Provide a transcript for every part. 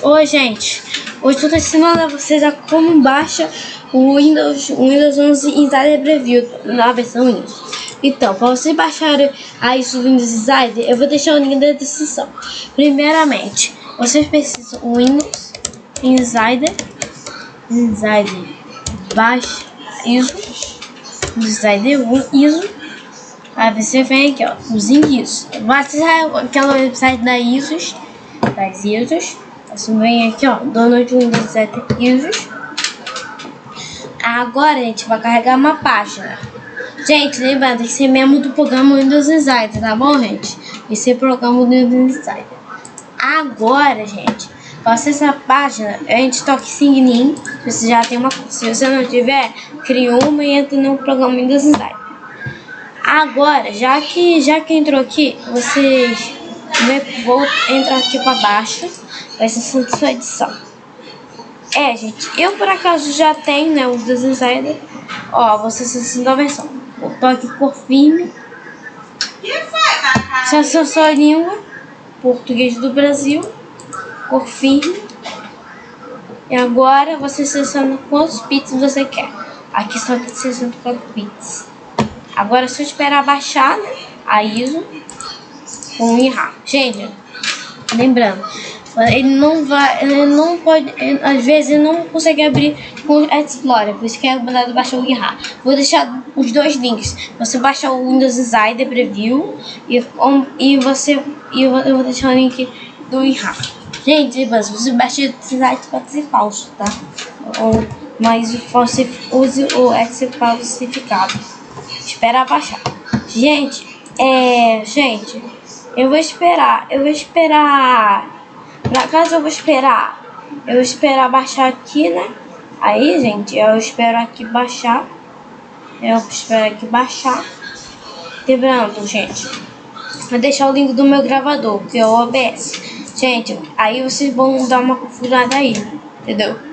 Oi, gente. Hoje eu tô ensinando a vocês a como baixa o Windows, Windows 11 Insider Preview na versão Windows. Então, para vocês baixarem aí o Windows Insider, eu vou deixar o link na descrição. Primeiramente, vocês precisam do Windows Insider, Insider, baixa ISO, Insider ISO. Aí você vem aqui, ó, os ISO. Acessar aquela website da ISOs, das ISOs você vem aqui, ó, download Windows 7 Users. Agora a gente vai carregar uma página. Gente, lembrando, que ser membro do programa Windows Insider, tá bom, gente? Esse é o programa do Windows Insider. Agora, gente, para acessar a página, a gente toca Sign In. Você já tem uma Se você não tiver, cria uma e entra no programa Windows Insider. Agora, já que, já que entrou aqui, vocês vão entrar aqui para baixo vai ser sua edição. É, gente, eu por acaso já tenho, né, os dos Insider. Ó, você acessando a versão. Tô aqui cor firme. Se é a sua língua, português do Brasil, cor firme. E agora você seleciona quantos bits você quer. Aqui só tem 64 bits. Agora é só esperar baixar, né, a ISO com o IRA. Gente, lembrando, ele não vai, ele não pode, ele, às vezes ele não consegue abrir com o Explorer, por isso que é mandado baixar o GitHub. Vou deixar os dois links. Você baixa o Windows Insider Preview e, um, e você e eu, eu vou deixar o link do GitHub. Gente, mas você baixa o site pode ser falso, tá? Ou, mas você use o Excel falsificado. Espera baixar. Gente, é, gente, eu vou esperar, eu vou esperar na casa eu vou esperar. Eu vou esperar baixar aqui, né? Aí, gente, eu espero aqui baixar. Eu espero aqui baixar. Lembrando, gente, vou deixar o link do meu gravador, que é o OBS. Gente, aí vocês vão dar uma configurada aí, entendeu?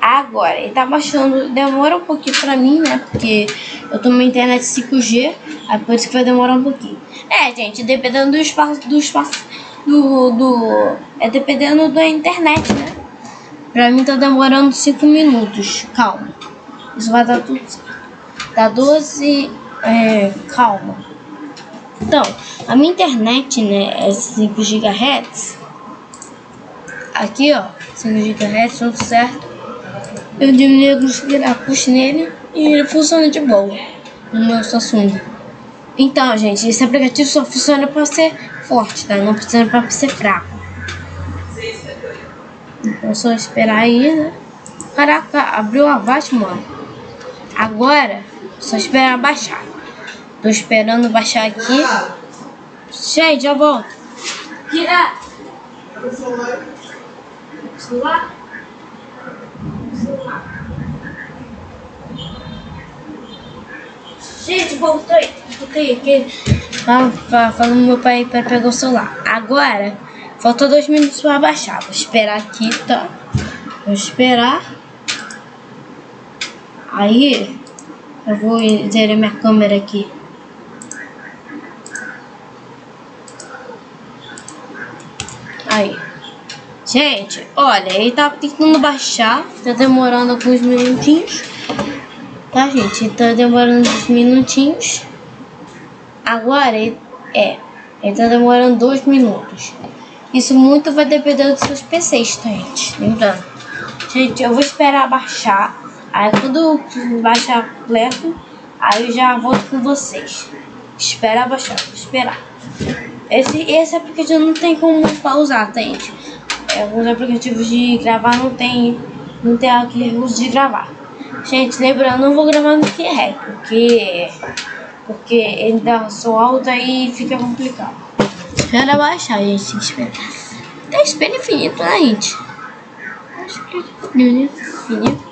Agora, ele tá baixando, demora um pouquinho pra mim, né? Porque eu tô numa internet 5G, aí por isso que vai demorar um pouquinho. É, gente, dependendo do espaço, do espaço do, do. É dependendo da internet, né? Pra mim tá demorando 5 minutos. Calma. Isso vai dar tudo certo. Dá 12. É, calma. Então, a minha internet, né, é 5 GHz. Aqui, ó, 5 GHz, tudo certo. Eu diminui alguns grafos nele e ele funciona de boa no meu Samsung. Então, gente, esse aplicativo só funciona para ser forte, tá? Não precisa pra ser fraco. Então, só esperar aí, né? Caraca, abriu a Avast, mano. Agora, só esperar baixar. Tô esperando baixar aqui. Gente, já volto. Tira! Celular? Gente, voltei. Voltei aqui. Tava falando meu pai para pegar o celular. Agora, faltou dois minutos para baixar. Vou esperar aqui, tá? Vou esperar. Aí, eu vou zerar minha câmera aqui. Aí. Gente, olha, ele tá tentando baixar. Tá demorando alguns minutinhos. Tá, gente? Tá demorando uns minutinhos. Agora é, ele tá demorando dois minutos. Isso muito vai depender dos seus PCs, tá, gente? Lembrando. Gente, eu vou esperar baixar. Aí quando baixar completo, aí eu já volto com vocês. Espera baixar, esperar. Esse, esse aplicativo não tem como pausar, tá, gente? É, alguns aplicativos de gravar não tem, não tem aquele uso de gravar. Gente, lembrando, não vou gravar no QR, porque porque ele dá som alto aí fica complicado. Espera baixar, gente. Espera. Tá espelho infinito, né, gente? Infinito.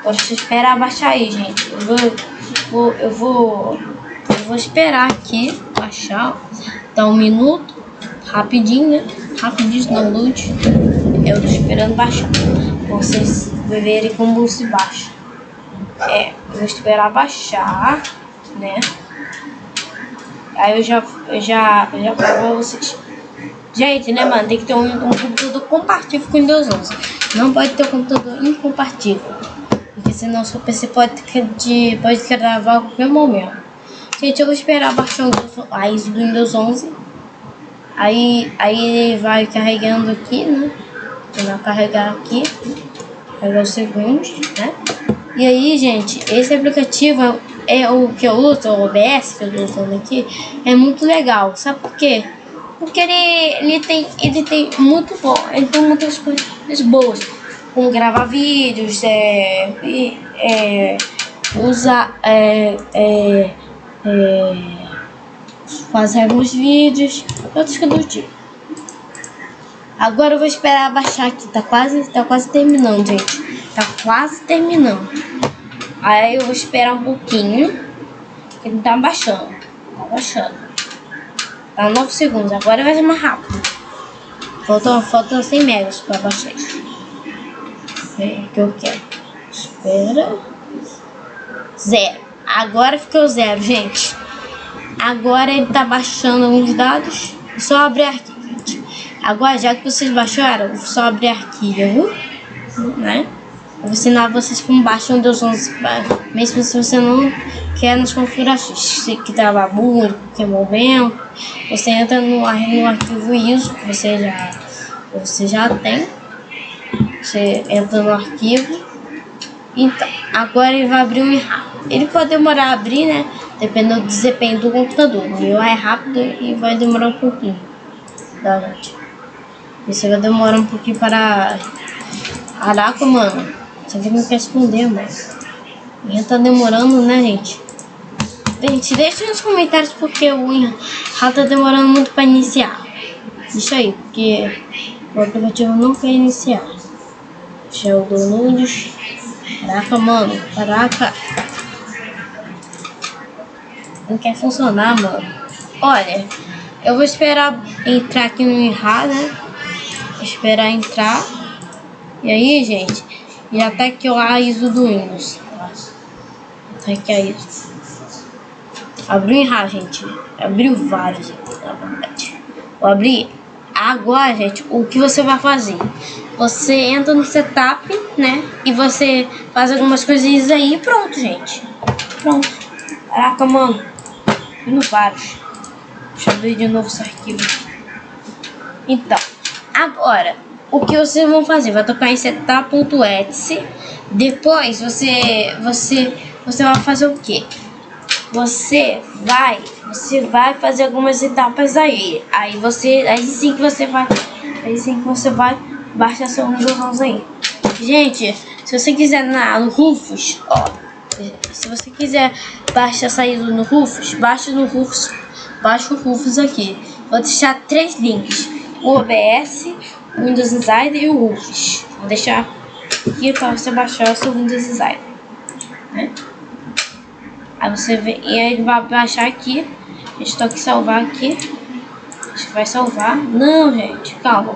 Agora esperar baixar aí, gente. Eu vou, vou, eu vou, eu vou esperar aqui baixar. Dá um minuto, rapidinho, né? Rapidinho download. Eu tô esperando baixar. Pra vocês verem como se baixa. É, eu vou esperar baixar né? Aí eu já, eu já, eu já pra vocês. Gente, né, mano? Tem que ter um, um computador compatível com o Windows 11. Não pode ter um computador incompatível. Porque senão seu PC pode, de, pode gravar a qualquer momento. Gente, eu vou esperar baixar a ISO do Windows 11. Aí, aí ele vai carregando aqui, né? Vai carregar aqui. Carregar os segundos, né? E aí, gente, esse aplicativo é o que eu uso, o OBS que eu tô usando aqui, é muito legal. Sabe por quê? Porque ele, ele, tem, ele tem muito bom, ele tem muitas coisas boas. Como gravar vídeos, é, é, usar, é, é, é, fazer alguns vídeos, outros que do tipo. Agora eu vou esperar baixar aqui, tá quase, tá quase terminando, gente. Tá quase terminando. Aí eu vou esperar um pouquinho, que ele tá baixando, tá baixando. Tá 9 segundos, agora vai ser mais rápido. Faltam, faltam 100 megas para baixar isso. É que eu quero. Espera. Zero. Agora ficou zero, gente. Agora ele tá baixando alguns dados. Só abrir arquivo. Agora, já que vocês baixaram, só abrir arquivo, né? Vou ensinar vocês como baixar o Windows 11, mesmo se você não quer nas configurações, se muito, que é movimento, você entra no, no arquivo ISO que você já, você já tem, você entra no arquivo, então, agora ele vai abrir um errado. Ele pode demorar a abrir, né, dependendo do desempenho do computador, o meu é rápido e vai demorar um pouquinho, tá gente? Esse vai demorar um pouquinho para... Caraca, mano. Você não quer esconder, mas... Já tá demorando, né, gente? Gente, deixa nos comentários porque o já tá demorando muito pra iniciar. Deixa aí, porque o aplicativo não quer iniciar. Deixa eu download. Caraca, mano. Caraca. Não quer funcionar, mano. Olha, eu vou esperar entrar aqui no IRA, né? Esperar entrar. E aí, gente, e até que eu a ISO do Windows. Até que a ISO. Abriu em gente. Abriu vários, na verdade. Vou abrir. Agora, gente, o que você vai fazer? Você entra no setup, né? E você faz algumas coisinhas aí e pronto, gente. Pronto. Caraca, mano. Vindo vários. Deixa eu abrir de novo esse arquivo. Então, agora, o que vocês vão fazer? Vai tocar em setup.exe. Depois você, você, você vai fazer o que? Você vai, você vai fazer algumas etapas aí. Aí você, aí sim que você vai, aí sim que você vai baixar seu Windows aí. Gente, se você quiser na, no Rufus, ó, se você quiser baixar saída no Rufus, baixa no Rufus, baixa o Rufus aqui. Vou deixar três links: o OBS, Windows Insider e o Rufus. Vou deixar aqui para você baixar o seu Windows Insider, né? Aí você e aí ele vai baixar aqui. Estou aqui salvar aqui. Acho que vai salvar. Não, gente, calma.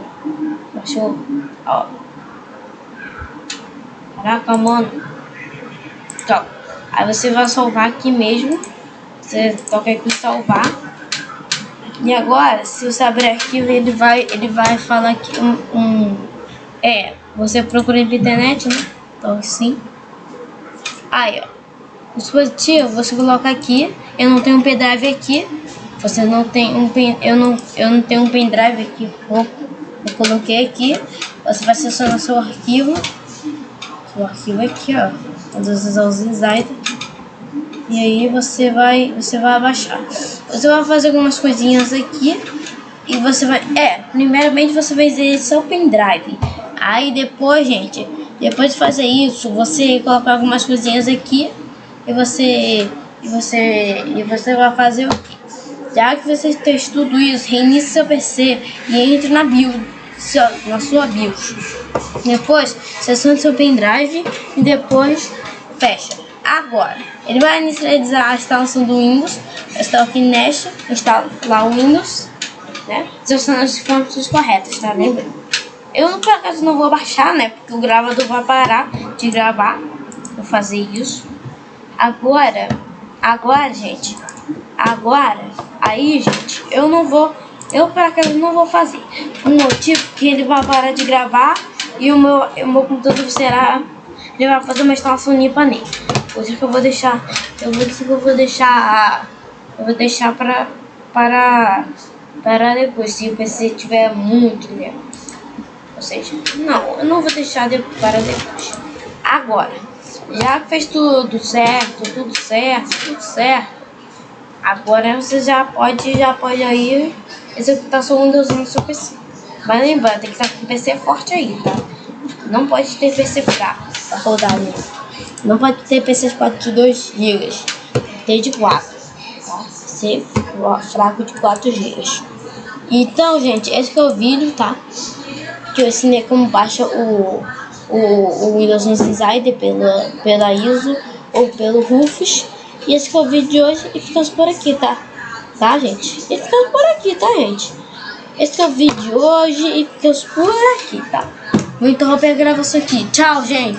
Baixou. Ó. Caraca, mano. Calma. Aí você vai salvar aqui mesmo. Você toca aqui em salvar. E agora, se você abrir arquivo, ele vai, ele vai falar aqui um, um é, você procura na internet, né? Então assim. Aí, ó. O dispositivo você coloca aqui. Eu não tenho um pendrive aqui. Você não tem um pen, eu não eu não tenho um pendrive aqui. Eu, eu coloquei aqui. Você vai selecionar seu arquivo. Seu arquivo aqui, ó. Todos os insights. E aí você vai você vai abaixar. Você vai fazer algumas coisinhas aqui. E você vai... É, primeiramente você vai ver seu pendrive. Aí depois, gente, depois de fazer isso, você colocar algumas coisinhas aqui e você e você e você vai fazer o quê? Já que você fez tudo isso, reinicie seu PC e entre na BIOS, na sua BIOS. Depois, selecione seu pendrive e depois fecha. Agora, ele vai inicializar a instalação do Windows. Está aqui Nest, instala lá o Windows, né? Selecionando as informações corretas, tá lembrando? Eu, por acaso, não vou baixar, né? Porque o gravador vai parar de gravar. Vou fazer isso. Agora, agora, gente, agora, aí, gente, eu não vou Eu, por acaso, não vou fazer. Um motivo que ele vai parar de gravar e o meu, o meu computador será... Ele vai fazer uma instalação limpa nele. Isso que eu vou deixar... Eu vou, que eu vou deixar... Eu vou deixar para... Para... Para depois, se o PC tiver muito né? Ou seja, não, eu não vou deixar de, para depois. Agora, já fez tudo certo, tudo certo, tudo certo. Agora você já pode, já pode aí executar seu Windows no seu PC. Mas lembrando, tem que estar com o PC forte aí, tá? Não pode ter PC fraco pra rodar nele. Não pode ter PC forte de 2 GB. Tem de 4. Tá? PC fraco de 4 GB. Então, gente, esse é o vídeo, tá? Que eu ensinei como baixa o, o, o Windows Insider pela, pela ISO ou pelo Rufus. E esse foi o vídeo de hoje e ficamos por aqui, tá? Tá, gente? E ficamos por aqui, tá, gente? Esse é o vídeo de hoje e ficamos por aqui, tá? Vou interromper a gravação aqui. Tchau, gente!